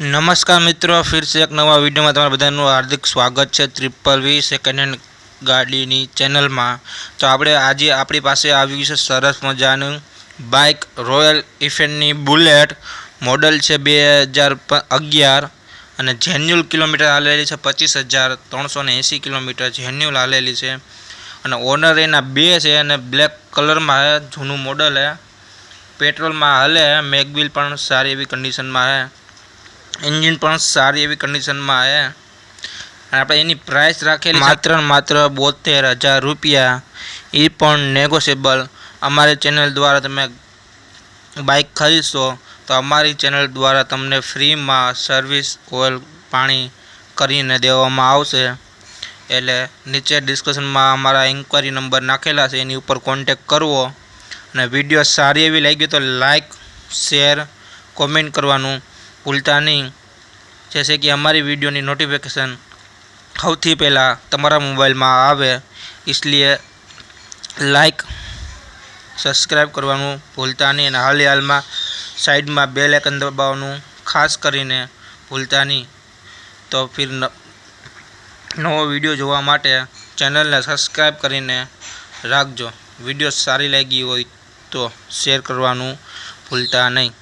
નમસ્કાર મિત્રો, ફિર સે એક નવા વિડીયોમાં તમારા બધાનું હાર્દિક સ્વાગત છે ત્રિપલ વી સેકન્ડ હેન્ડ ગાડીની ચેનલમાં. તો આપણે આજે આપણી પાસે આવ્યું છે સરસ મજાનું બાઇક રોયલ ઇફેન્ડની બુલેટ મોડલ છે બે હજાર અગિયાર. અને જેન્યુલ કિલોમીટર હાલેલી છે પચીસ હજાર ત્રણસો ને એંસી કિલોમીટર જેન્યુલ હાલેલી છે. અને ઓનર એના બે છે અને બ્લેક કલરમાં જૂનું મોડલ છે. પેટ્રોલમાં હાલે મેગવિલ પણ સારી એવી કન્ડિશનમાં છે. એન્જિન પણ સારી એવી કન્ડિશનમાં આવે. અને આપણે એની પ્રાઇસ રાખેલી માત્ર માત્ર બોતેર હજાર રૂપિયા. એ પણ નેગોશિયેબલ અમારી ચેનલ દ્વારા તમે બાઇક ખરીદશો, તો અમારી ચેનલ દ્વારા તમને ફ્રીમાં સર્વિસ ઓઇલ પાણી કરીને દેવામાં આવશે. એટલે નીચે ડિસ્કશનમાં અમારા ઇન્ક્વાયરી નંબર નાખેલા છે, એની ઉપર કોન્ટેક કરવો. અને વીડિયો સારી એવી લાગી તો લાઈક શેર કોમેન્ટ કરવાનું ભૂલતા નહીં જેસે કે અમારી વિડીયોની નોટિફિકેશન સૌથી પહેલાં તમારા મોબાઈલમાં આવે इसलिए લાઈક સબસ્ક્રાઈબ કરવાનું ભૂલતા નહીં અને હાલ હાલમાં સાઈડમાં બેલ આઇકન દબાવવાનું ખાસ કરીને ભૂલતા નહીં તો ફિર નવો વિડીયો જોવા માટે ચેનલને સબસ્ક્રાઈબ કરીને રાખજો વિડીયો સારી લાગી હોય તો શેર કરવાનું ભૂલતા નહીં